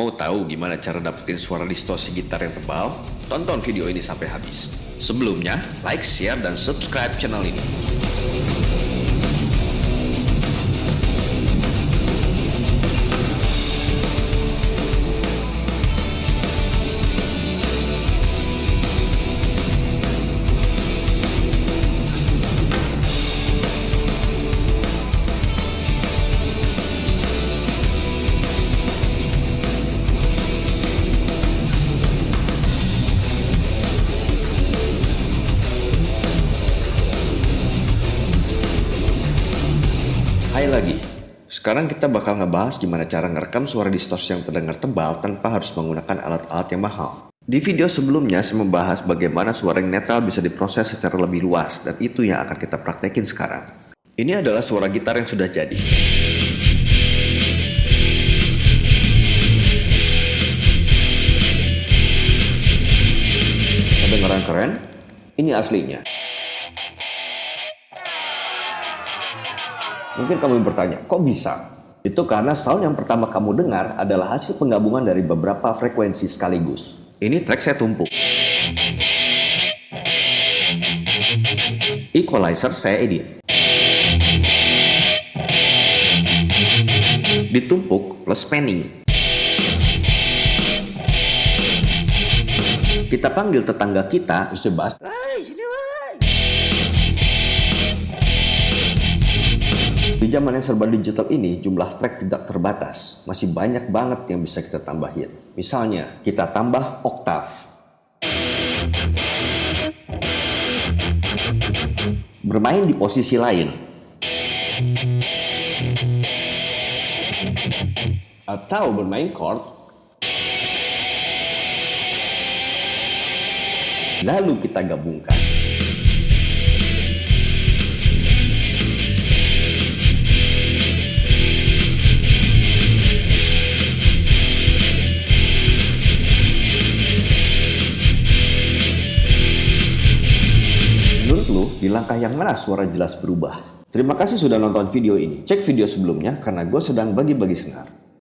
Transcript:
Mau tahu gimana cara dapetin suara distorsi gitar yang tebal? Tonton video ini sampai habis. Sebelumnya, like, share, dan subscribe channel ini. Hai lagi. Sekarang kita bakal ngebahas gimana cara ngerekam suara distorsi yang terdengar tebal tanpa harus menggunakan alat-alat yang mahal. Di video sebelumnya saya membahas bagaimana suara yang netral bisa diproses secara lebih luas dan itu yang akan kita praktekin sekarang. Ini adalah suara gitar yang sudah jadi. Kedengaran keren? Ini aslinya. Mungkin kamu bertanya, kok bisa? Itu karena sound yang pertama kamu dengar adalah hasil penggabungan dari beberapa frekuensi sekaligus. Ini track saya tumpuk. Equalizer saya edit. Ditumpuk plus panning. Kita panggil tetangga kita, Mr. Di zaman yang serba digital ini, jumlah track tidak terbatas. Masih banyak banget yang bisa kita tambahin. Misalnya, kita tambah oktav. Bermain di posisi lain. Atau bermain chord. Lalu kita gabungkan. Di langkah yang mana suara jelas berubah? Terima kasih sudah nonton video ini. Cek video sebelumnya karena gue sedang bagi-bagi senar.